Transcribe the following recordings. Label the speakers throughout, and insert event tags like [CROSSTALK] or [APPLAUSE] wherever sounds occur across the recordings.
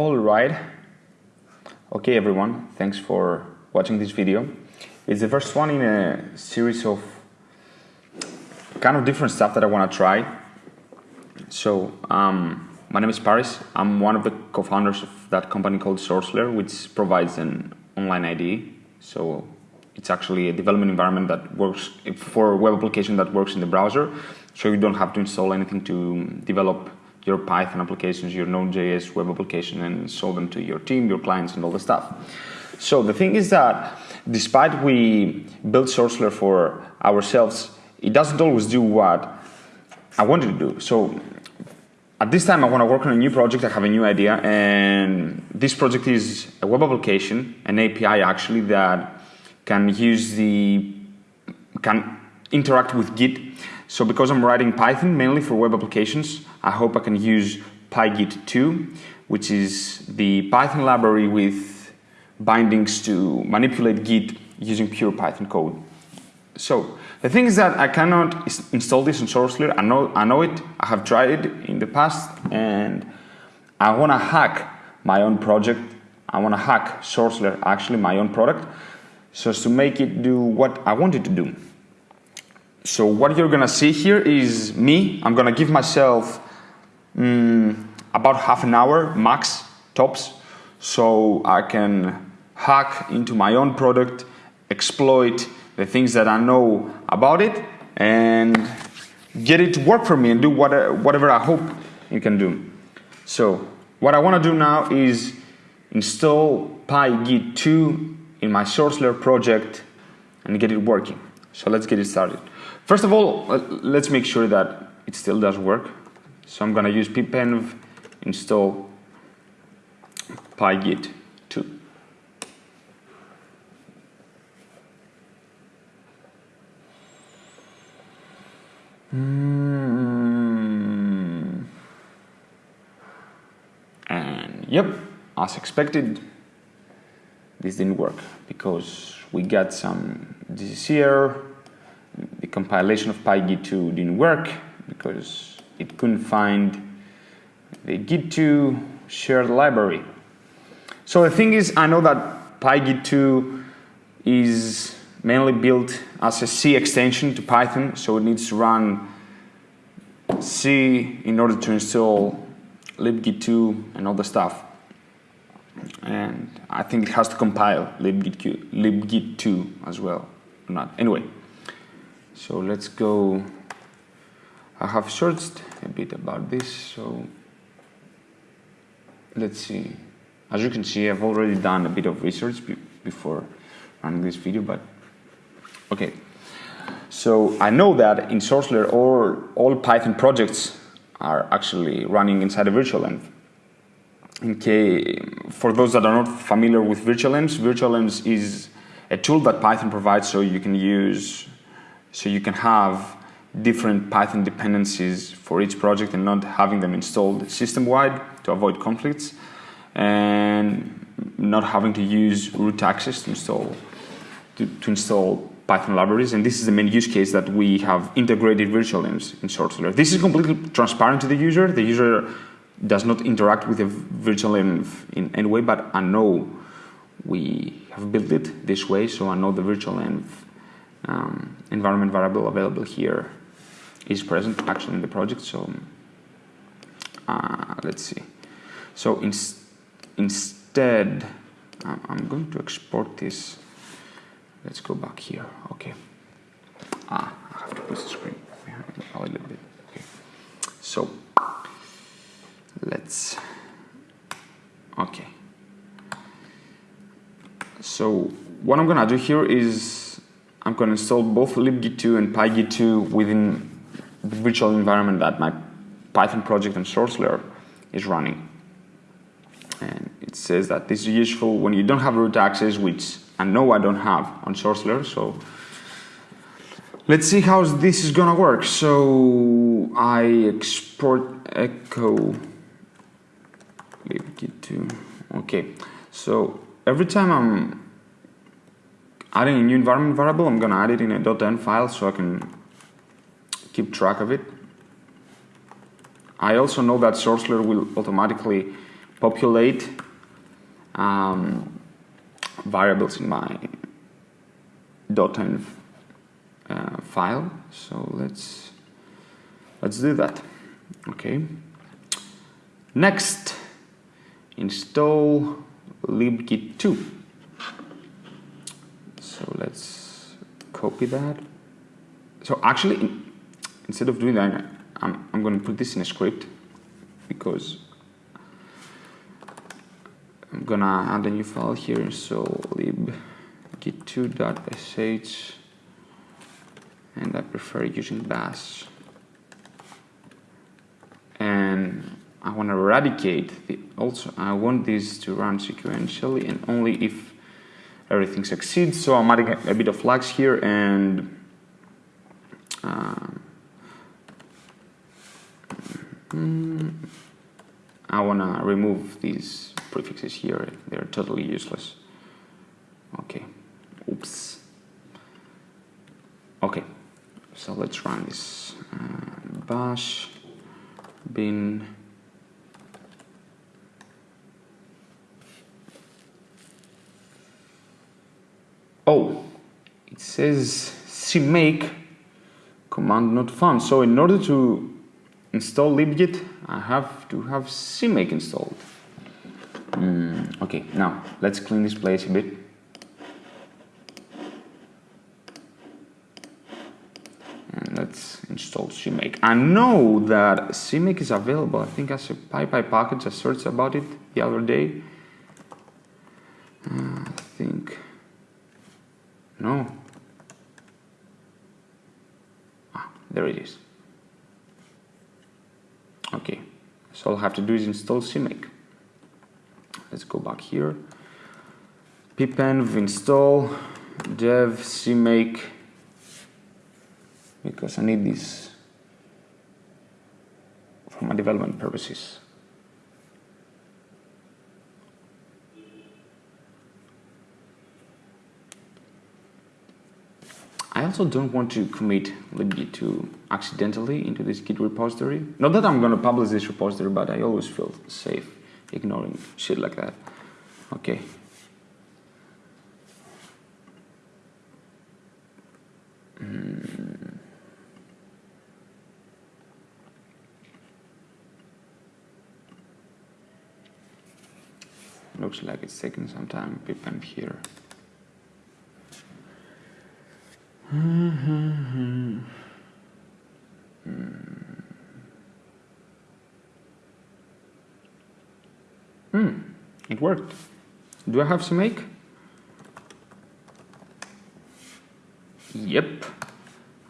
Speaker 1: All right. Okay, everyone. Thanks for watching this video. It's the first one in a series of kind of different stuff that I want to try. So, um, my name is Paris. I'm one of the co-founders of that company called SourceLair, which provides an online IDE. So, it's actually a development environment that works for a web application that works in the browser. So you don't have to install anything to develop your Python applications, your Node.js web application, and show them to your team, your clients, and all the stuff. So the thing is that despite we build SourceLair for ourselves, it doesn't always do what I wanted to do. So at this time, I want to work on a new project. I have a new idea, and this project is a web application, an API actually that can use the can interact with Git. So because I'm writing Python mainly for web applications, I hope I can use PyGit2, which is the Python library with bindings to manipulate Git using pure Python code. So the thing is that I cannot install this in SourceLair. I know, I know it. I have tried it in the past, and I want to hack my own project. I want to hack SourceLair, actually my own product, so as to make it do what I want it to do. So what you're gonna see here is me. I'm gonna give myself mm, about half an hour max tops, so I can hack into my own product, exploit the things that I know about it, and get it to work for me and do what, whatever I hope it can do. So what I want to do now is install PyGit2 in my SourceLair project and get it working. So let's get it started. First of all, let's make sure that it still does work. So I'm going to use pipenv install pygit 2. Mm. And yep, as expected, this didn't work because we got some this here the compilation of PyGit2 didn't work because it couldn't find the Git2 shared library. So the thing is, I know that PyGit2 is mainly built as a C extension to Python, so it needs to run C in order to install libgit2 and all the stuff. And I think it has to compile libgit2, libgit2 as well, or not. Anyway, so let's go, I have searched a bit about this, so let's see. As you can see, I've already done a bit of research be before running this video, but okay. So I know that in SourceLair all, all Python projects are actually running inside a virtual env. In case, for those that are not familiar with virtual envs, virtual envs is a tool that Python provides so you can use so you can have different Python dependencies for each project and not having them installed system-wide to avoid conflicts and not having to use root access to install to, to install Python libraries. And this is the main use case that we have integrated virtual in SourceLair. This is completely transparent to the user. The user does not interact with a virtual env in any way, but I know we have built it this way, so I know the virtual env um, environment variable available here is present actually in the project. So uh, let's see. So in, instead, I'm going to export this. Let's go back here. Okay. Ah, I have to push the screen a little bit. Okay. So let's. Okay. So what I'm gonna do here is I'm going to install both libgit2 and pygit2 within virtual environment that my Python project and SourceLair is running. And it says that this is useful when you don't have root access, which I know I don't have on SourceLair. So let's see how this is gonna work. So I export echo libgit2 Okay, so every time I'm adding a new environment variable, I'm to add it in a .env file so I can keep track of it. I also know that SourceLair will automatically populate um, variables in my .env uh, file. So let's let's do that. Okay. Next, install libgit2. So let's copy that. So actually, instead of doing that, I'm, I'm going to put this in a script because I'm gonna add a new file here. So libgit2.sh and I prefer using bash. And I want to eradicate the also I want this to run sequentially and only if everything succeeds. So I'm adding a bit of flags here and mm, I want to remove these prefixes here. They're totally useless. Okay. Oops. Okay. So let's run this uh, bash bin. Oh it says cmake command not found so in order to install libgit I have to have cmake installed mm, okay now let's clean this place a bit and let's install CMake. I know that CMake is available, I think as a PyPy package, I searched about it the other day. Uh, I think, no. Ah, there it is. Okay, so all I have to do is install CMake. Let's go back here. pipenv install dev cmake because I need this for my development purposes. Also don't want to commit libgit2 accidentally into this Git repository. Not that I'm going to publish this repository, but I always feel safe ignoring shit like that. Okay. Mm. Looks like it's taking some time, pipenv here. Hmm. It worked. Do I have CMake? Yep,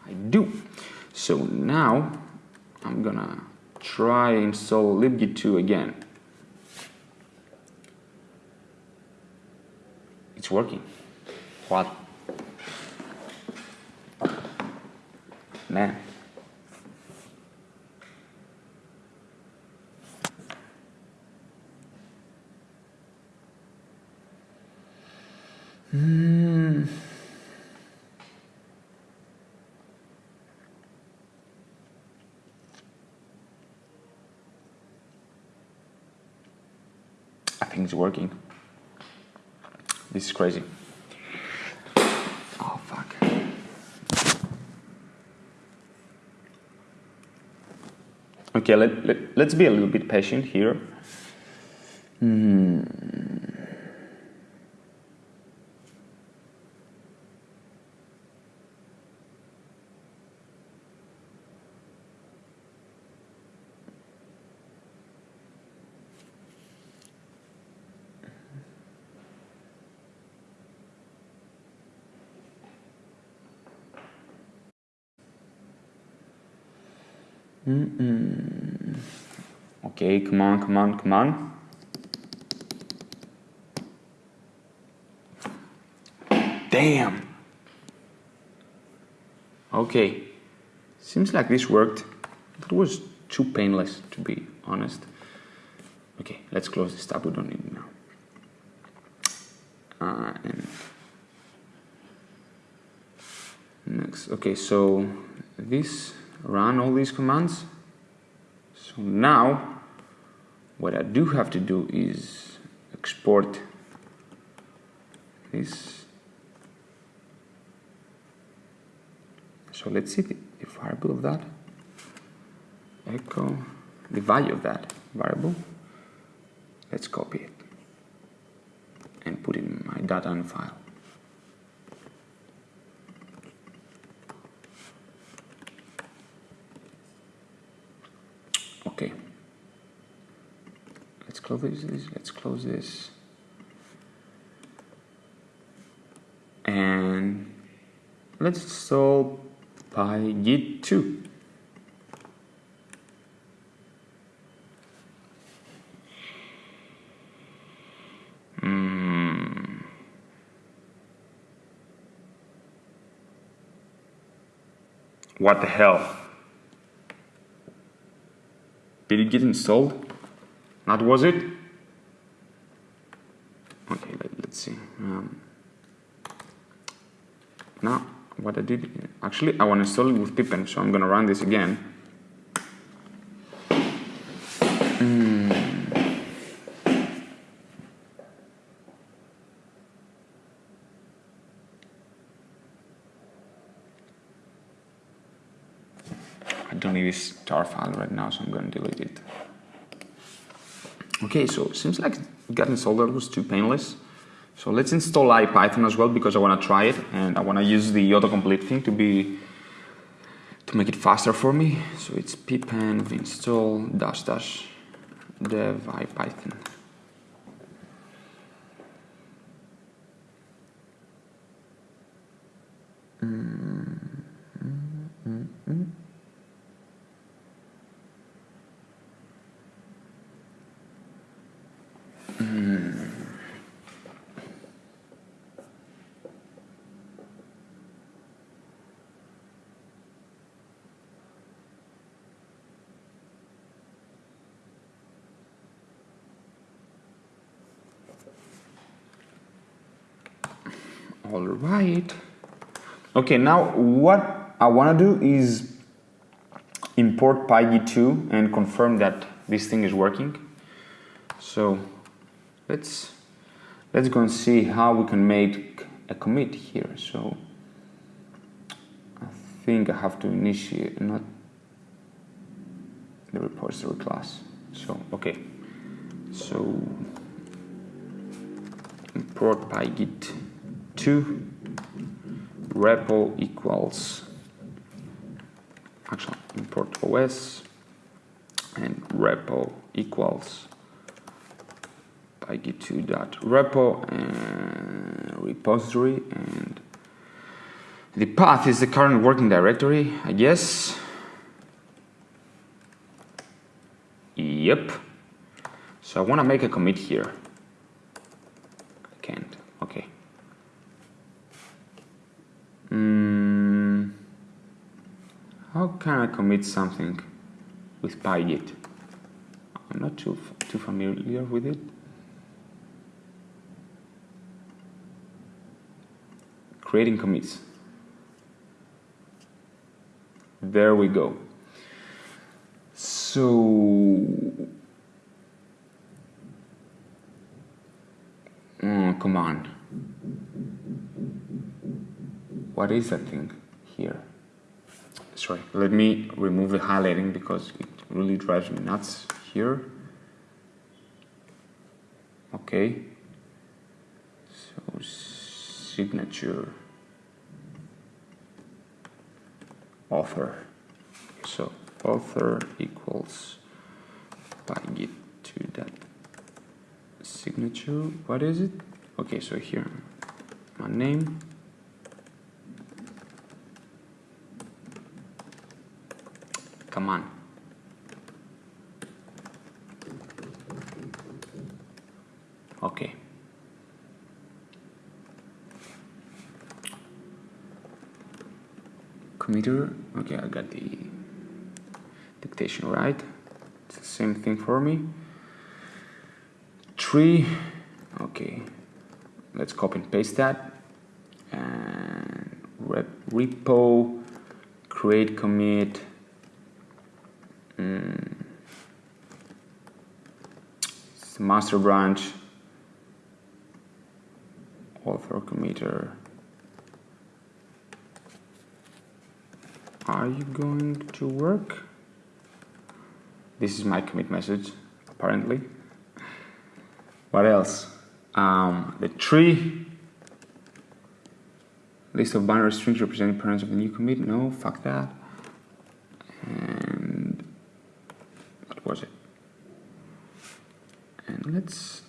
Speaker 1: I do. So now I'm gonna try install libgit2 again. It's working. What? Man. Hmm. I think it's working. This is crazy. Oh, fuck. Okay, let, let, let's be a little bit patient here. Hmm. Mm -mm. Okay, come on, come on, come on. Damn. Okay, seems like this worked. It was too painless, to be honest. Okay, let's close this tab. We don't need it now. Uh, and next, okay, so this run all these commands. So now what I do have to do is export this. So let's see the, variable of that. Echo the value of that variable. Let's copy it and put it in my data and file okay let's close this let's close this and let's install pygit 2 hmm. What the hell? Did it get installed? Not was it? Okay, let, us see. Um, now, what I did, actually I want to install it with pipenv, so I'm going to run this again. Mm. I don't need this tar file right now, so I'm going to delete it. Okay, so it seems like getting installed was too painless. So let's install IPython as well because I want to try it and I want to use the autocomplete thing to be to make it faster for me. So it's pipenv install dash dash dev IPython. Mm all right. Okay now what I want to do is import pygit2 and confirm that this thing is working. So let's let's go and see how we can make a commit here. So I think I have to initiate not the repository class. So okay. So import pygit 2 repo equals actually import os and repo equals pygit2.repo and uh, repository and the path is the current working directory I guess. Yep. So I want to make a commit here I can't okay Mm, how can I commit something with pygit? I'm not too, too familiar with it. Creating commits. There we go. So, oh, come on what is that thing here? Sorry, let me remove the highlighting because it really drives me nuts here. Okay, so signature author. So author equals pygit to that signature. What is it? Okay, so here my name Come on. Okay. Committer, okay, I got the dictation right. It's the same thing for me. Tree, okay, let's copy and paste that. And repo, create commit, the master branch, author committer. Are you going to work? This is my commit message, apparently. What else? Um, the tree. List of binary strings representing parents of the new commit. No, fuck that. And what was it? And let's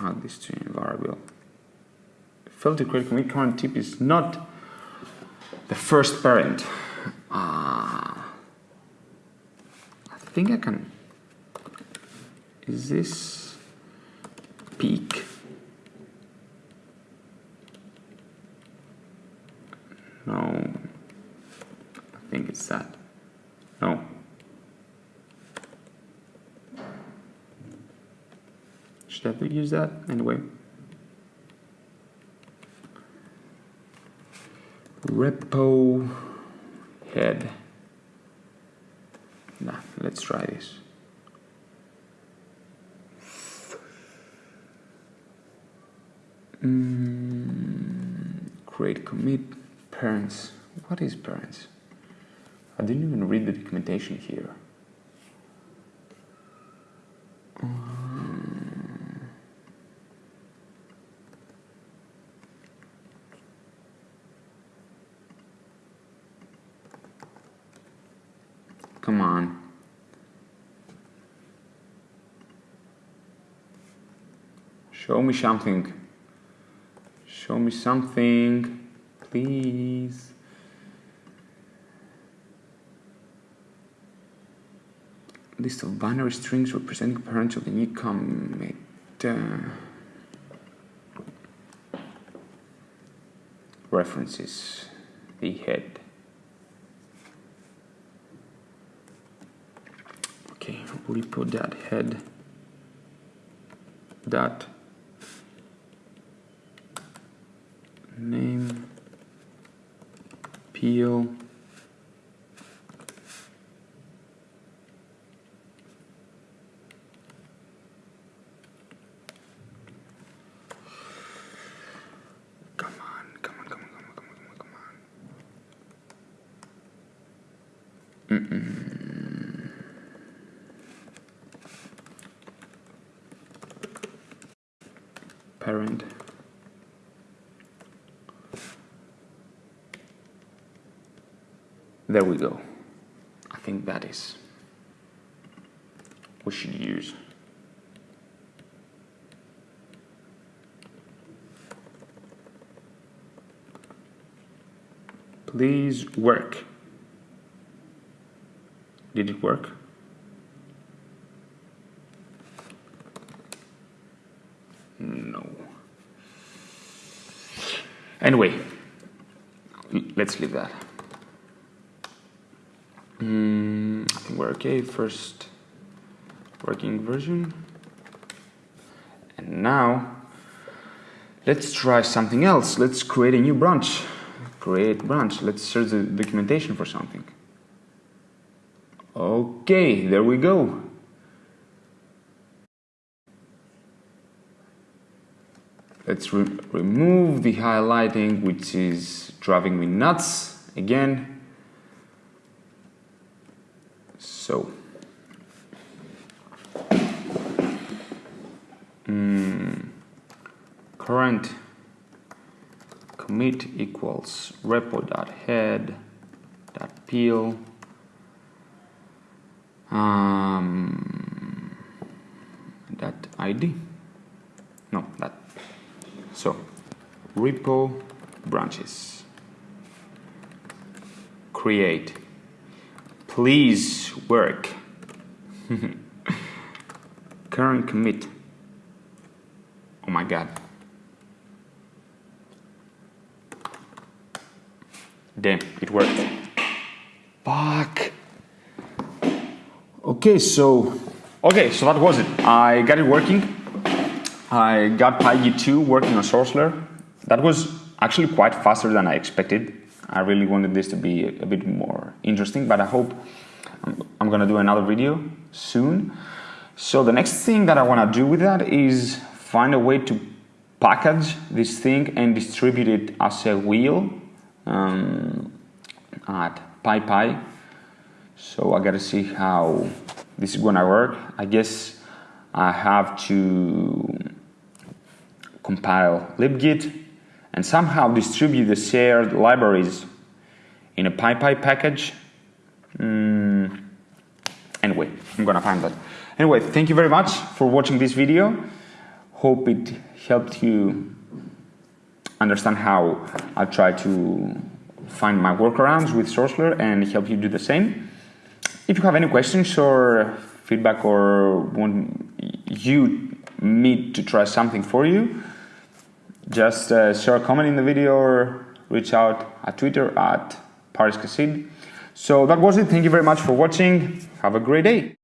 Speaker 1: add this to a variable. Failed to create commit current tip is not the first parent. Uh, I think I can. Is this peak? No. I think it's that. No. Should I have to use that anyway? repo head. Nah, let's try this. Mm, create commit parents. What is parents? I didn't even read the documentation here. Come on. Show me something. Show me something, please. List of binary strings representing parents of the new commit. Uh, references. The head. okay repo that head dot name peel. Come on come on come on come on come on come on mm -mm. parent there we go I think that is we should use please work did it work No. Anyway, let's leave that. Mm, I think okay. Eh, first working version. And now let's try something else. Let's create a new branch. Create branch. Let's search the documentation for something. Okay, there we go. Let's re remove the highlighting, which is driving me nuts again. So, mm, current commit equals repo.head.peel um, that ID. No, that so, repo branches. Create. Please work. [LAUGHS] Current commit. Oh my god. Damn, it worked. Fuck. Okay, so okay, so that was it. I got it working. I got PyGit 2 working on SourceLair. That was actually quite faster than I expected. I really wanted this to be a, bit more interesting, but I hope I'm, I'm gonna do another video soon. So the next thing that I want to do with that is find a way to package this thing and distribute it as a wheel um, at PyPy. So I gotta see how this is gonna work. I guess I have to compile libgit and somehow distribute the shared libraries in a PyPy package. Mm, anyway, I'm gonna find that. Anyway, thank you very much for watching this video. Hope it helped you understand how I try to find my workarounds with SourceLair and help you do the same. If you have any questions or feedback or want you me to try something for you, just uh, share a comment in the video or reach out at Twitter at Paris Kasid. So that was it. Thank you very much for watching. Have a great day.